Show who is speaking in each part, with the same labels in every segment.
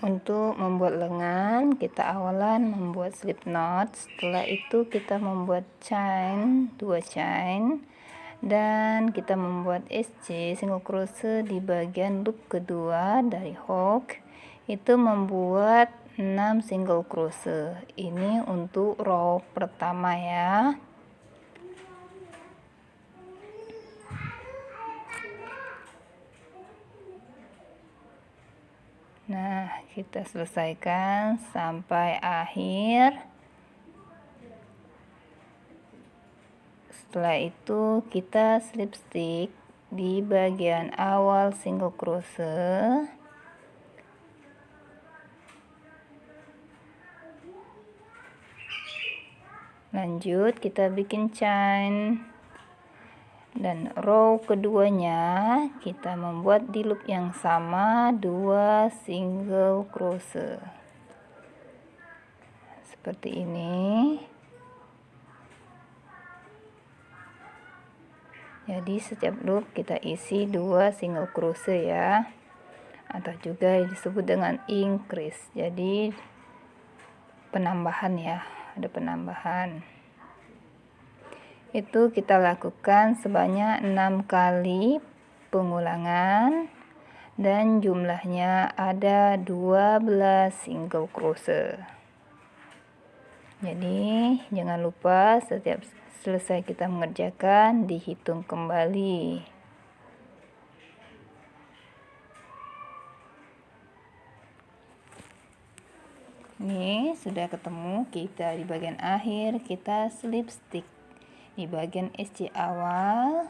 Speaker 1: untuk membuat lengan kita awalan membuat slip knot. Setelah itu kita membuat chain dua chain. Dan kita membuat SC single crochet di bagian loop kedua dari hook. Itu membuat 6 single crochet. Ini untuk row pertama ya Nah, kita selesaikan sampai akhir. Setelah itu kita slip stick di bagian awal single crochet. Lanjut kita bikin chain dan row keduanya kita membuat di loop yang sama dua single crochet seperti ini. Jadi setiap loop kita isi dua single crochet ya. Atau juga disebut dengan increase. Jadi penambahan ya ada penambahan itu kita lakukan sebanyak enam kali pengulangan dan jumlahnya ada 12 single crochet jadi jangan lupa setiap selesai kita mengerjakan dihitung kembali. Ini sudah ketemu kita di bagian akhir kita slip stick di bagian SC awal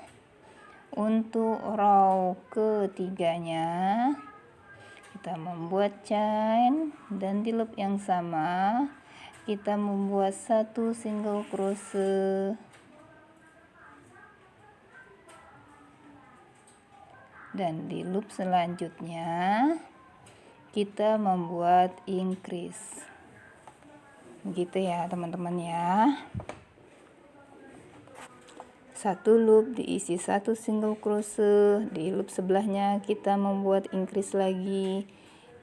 Speaker 1: untuk row ketiganya kita membuat chain dan di loop yang sama. Kita membuat satu single crochet. Dan di loop selanjutnya kita membuat increase. Gitu ya teman-teman ya satu loop diisi satu single crochet di loop sebelahnya kita membuat increase lagi.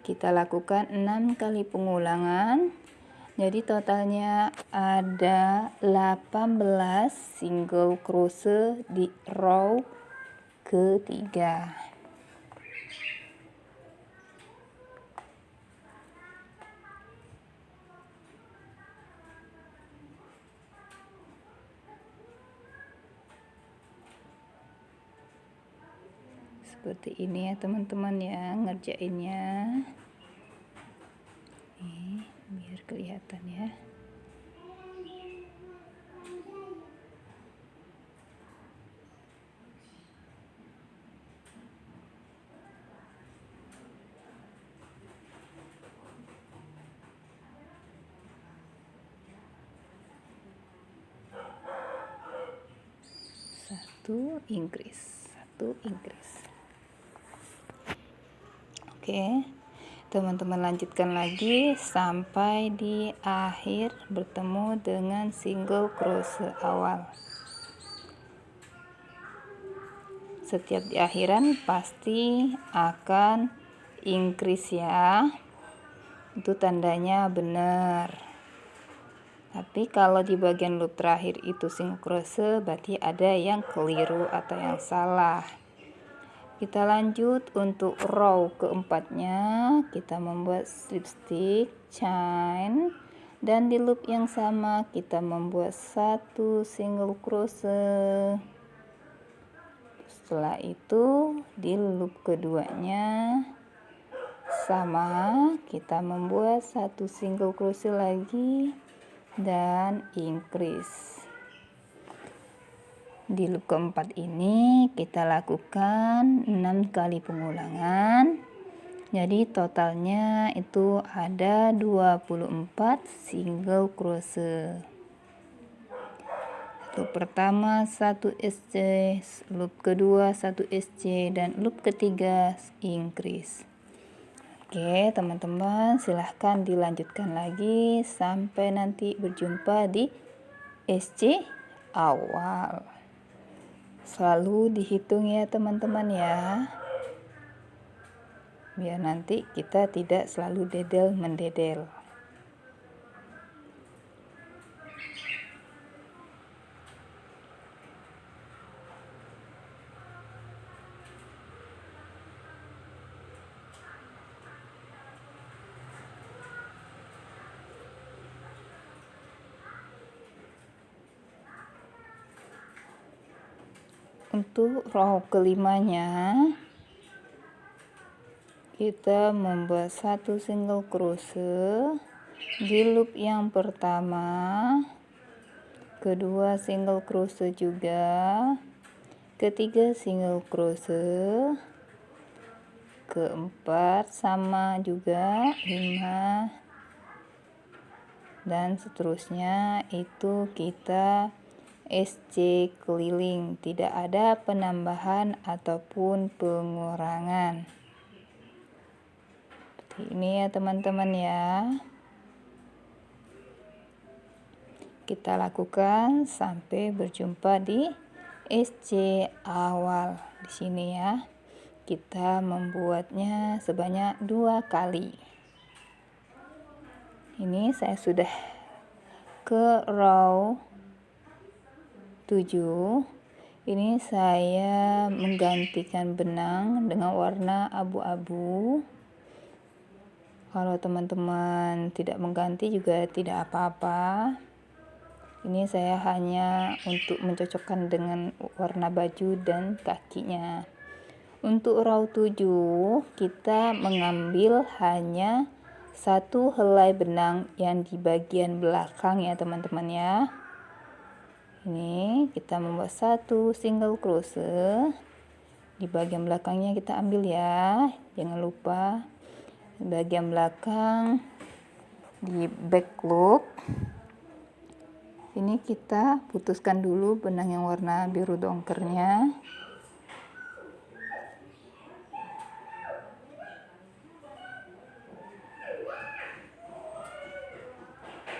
Speaker 1: Kita lakukan 6 kali pengulangan. Jadi totalnya ada 18 single crochet di row ketiga seperti ini ya teman-teman ya ngerjainnya. Nih biar kelihatan ya. Satu Inggris satu Inggris Oke, teman-teman lanjutkan lagi sampai di akhir bertemu dengan single crochet awal. Setiap di akhiran pasti akan increase ya. Itu tandanya benar. Tapi kalau di bagian loop terakhir itu single crochet berarti ada yang keliru atau yang salah kita lanjut untuk row keempatnya. Kita membuat slip stick chain dan di loop yang sama kita membuat satu single crochet. Setelah itu di loop keduanya sama kita membuat satu single crochet lagi dan increase di loop keempat ini kita lakukan 6 kali pengulangan. Jadi totalnya itu ada 24 single crochet. Loop pertama 1 SC, loop kedua 1 SC dan loop ketiga increase. Oke, teman-teman, silahkan dilanjutkan lagi sampai nanti berjumpa di SC awal selalu dihitung ya teman-teman ya. Biar nanti kita tidak selalu dedel mendedel untuk row kelimanya kita membuat satu single crochet di loop yang pertama kedua single crochet juga ketiga single crochet keempat sama juga lima dan seterusnya. Itu kita SC keliling, tidak ada penambahan ataupun pengurangan. Seperti ini ya teman-teman ya. Kita lakukan sampai berjumpa di SC awal di sini ya. Kita membuatnya sebanyak dua kali. Ini saya sudah ke row 7 ini saya menggantikan benang dengan warna abu-abu. Kalau teman-teman tidak mengganti juga tidak apa-apa. Ini saya hanya untuk mencocokkan dengan warna baju dan kakinya. Untuk row 7 kita mengambil hanya satu helai benang yang di bagian belakang ya teman-teman ya ini kita membuat satu single crochet di bagian belakangnya kita ambil ya. Jangan lupa. Bagian belakang di back loop. Ini kita putuskan dulu benang yang warna biru dongkernya.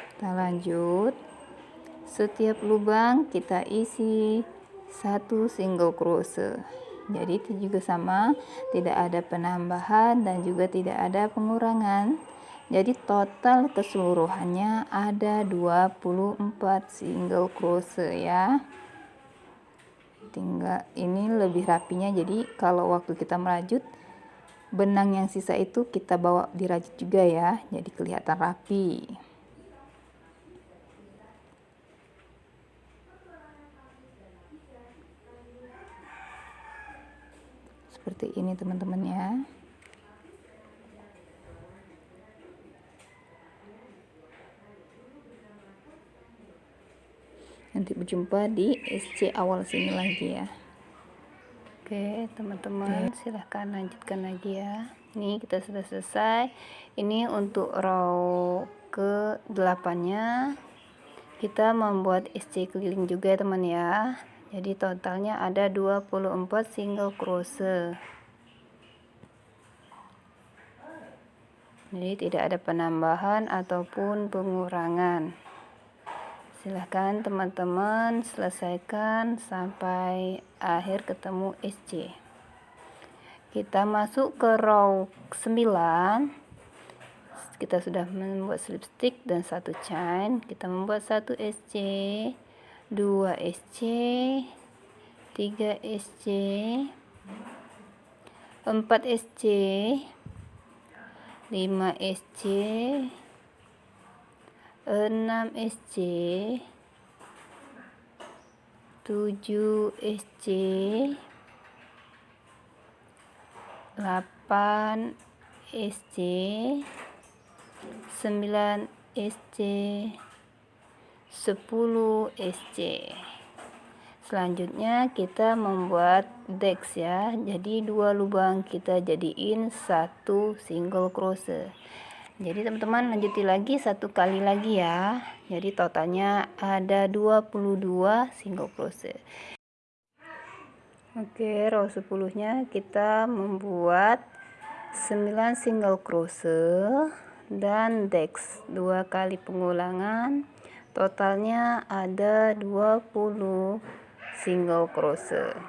Speaker 1: Kita lanjut setiap lubang kita isi satu single crochet. Jadi itu juga sama tidak ada penambahan dan juga tidak ada pengurangan. Jadi total keseluruhannya ada 24 single crochet ya. Tinggal ini lebih rapinya. Jadi kalau waktu kita merajut benang yang sisa itu kita bawa dirajut juga ya. Jadi kelihatan rapi ini teman-teman ya. Nanti berjumpa di SC awal sini lagi ya. Oke teman-teman silahkan lanjutkan lagi ya. Ini kita sudah selesai. Ini untuk row ke 8 nya kita membuat SC keliling juga teman ya. Jadi totalnya ada 24 single crochet jadi tidak ada penambahan ataupun pengurangan. Silahkan teman-teman selesaikan sampai akhir ketemu SC kita masuk ke row 9 kita sudah membuat slip stitch dan satu chain. Kita membuat satu SC 2 SC 3 SC 4 SC 5 SC 6 SC 7 SC 8 SC 9 SC 10 SC selanjutnya kita membuat dex ya. Jadi dua lubang kita jadiin satu single crochet. Jadi teman-teman lanjuti lagi satu kali lagi ya. Jadi totalnya ada 22 single crochet. Oke row 10 nya kita membuat 9 single crochet dan dex dua kali pengulangan. Totalnya ada 20 single crochet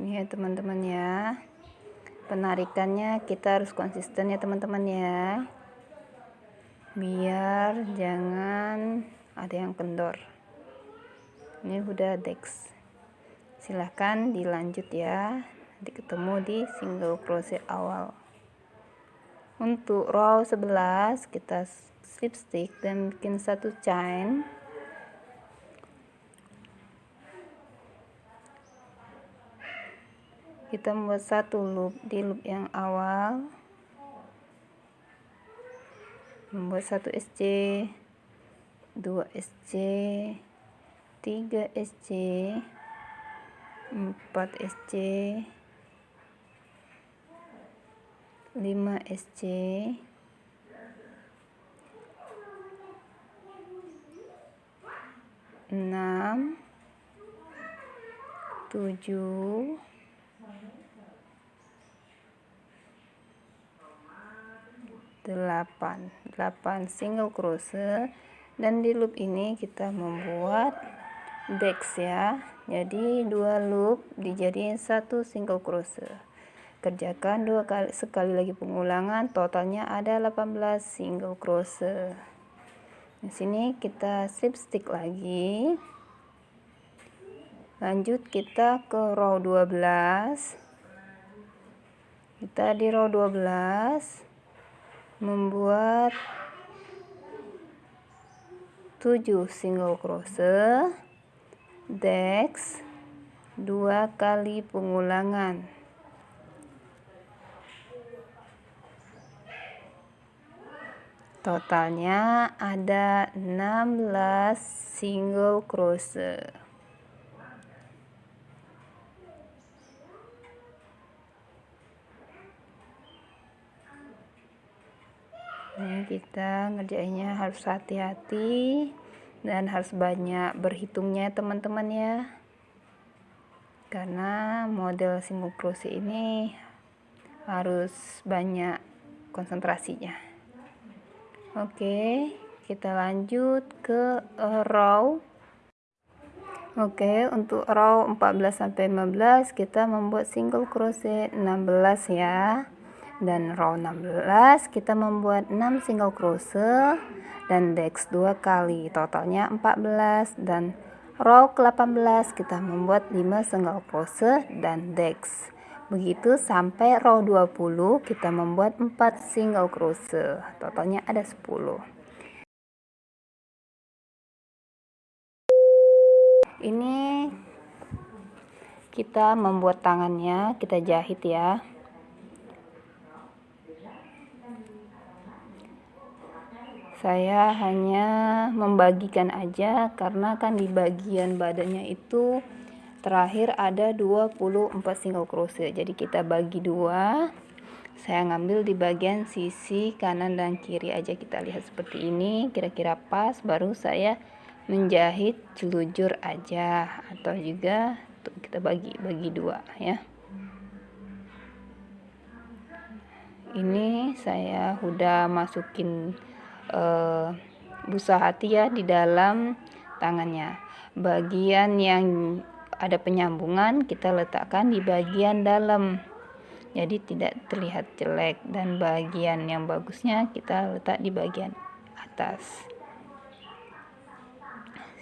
Speaker 1: ini ya teman-teman ya. Penarikannya kita harus konsisten ya teman-teman ya biar jangan ada yang kendor. Ini udah dex. Silahkan dilanjut ya. Nanti ketemu di single crochet awal. Untuk row 11 kita slip stitch dan bikin satu chain. Kita membuat satu loop di loop yang awal membuat satu SC 2 SC 3 SC 4 SC 5 SC 6 7 8 8 single crochet dan di loop ini kita membuat dex ya. Jadi dua loop dijadiin satu single crochet kerjakan dua kali sekali lagi pengulangan. Totalnya ada 18 single crochet di sini kita slip stick lagi. Lanjut kita ke row 12 kita di row 12 membuat 7 single crochet dex dua kali pengulangan. Totalnya ada 16 single crochet ini kita ngerjainnya harus hati-hati dan harus banyak berhitungnya teman-teman ya. Karena model crochet ini harus banyak konsentrasinya. Oke kita lanjut ke row oke untuk row 14 sampai 15 kita membuat single crochet 16 ya dan row 16 kita membuat 6 single crochet dan dex dua kali. Totalnya 14 dan row ke-18 kita membuat 5 single crochet dan dex. Begitu sampai row 20 kita membuat 4 single crochet totalnya ada 10 ini kita membuat tangannya kita jahit ya saya hanya membagikan aja karena kan di bagian badannya itu terakhir ada 24 single crochet. Jadi kita bagi dua saya ngambil di bagian sisi kanan dan kiri aja kita lihat seperti ini. Kira-kira pas baru saya menjahit celujur aja. Atau juga kita bagi bagi dua ya. Ini saya udah masukin uh, busa hati ya di dalam tangannya. Bagian yang ada penyambungan kita letakkan di bagian dalam. Jadi tidak terlihat jelek dan bagian yang bagusnya kita letak di bagian atas.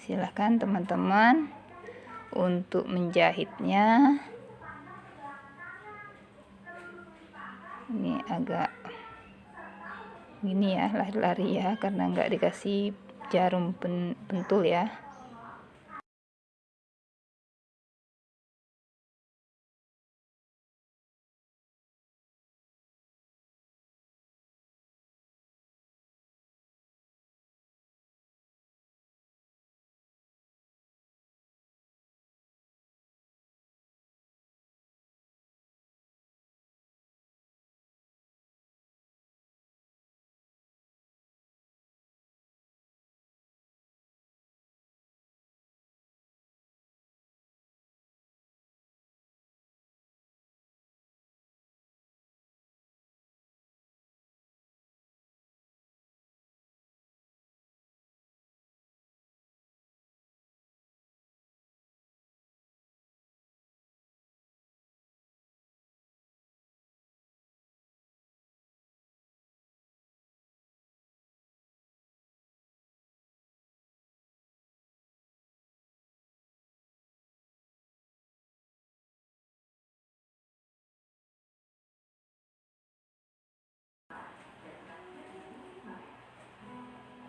Speaker 1: Silahkan teman-teman untuk menjahitnya. Ini agak gini ya lari-lari ya karena nggak dikasih jarum pentul ya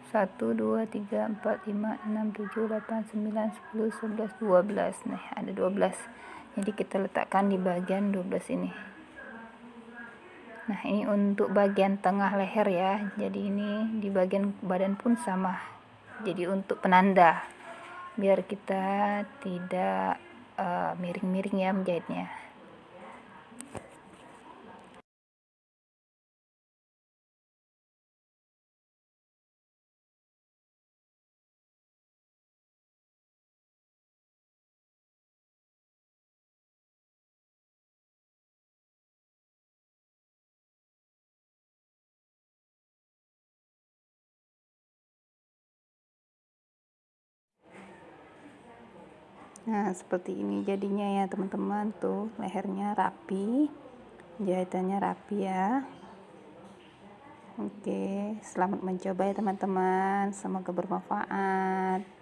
Speaker 1: 1 2 3 4 5 6 7 8 9 10 11 12 nih ada 12 jadi kita letakkan di bagian 12 ini. Nah ini untuk bagian tengah leher ya. Jadi ini di bagian badan pun sama. Jadi untuk penanda. Biar kita tidak eh, miring-miring uh, ya menjahitnya nah seperti ini jadinya ya teman-teman. Tuh lehernya rapi. Jahitannya rapi ya. Oke selamat mencoba ya teman-teman. Semoga bermanfaat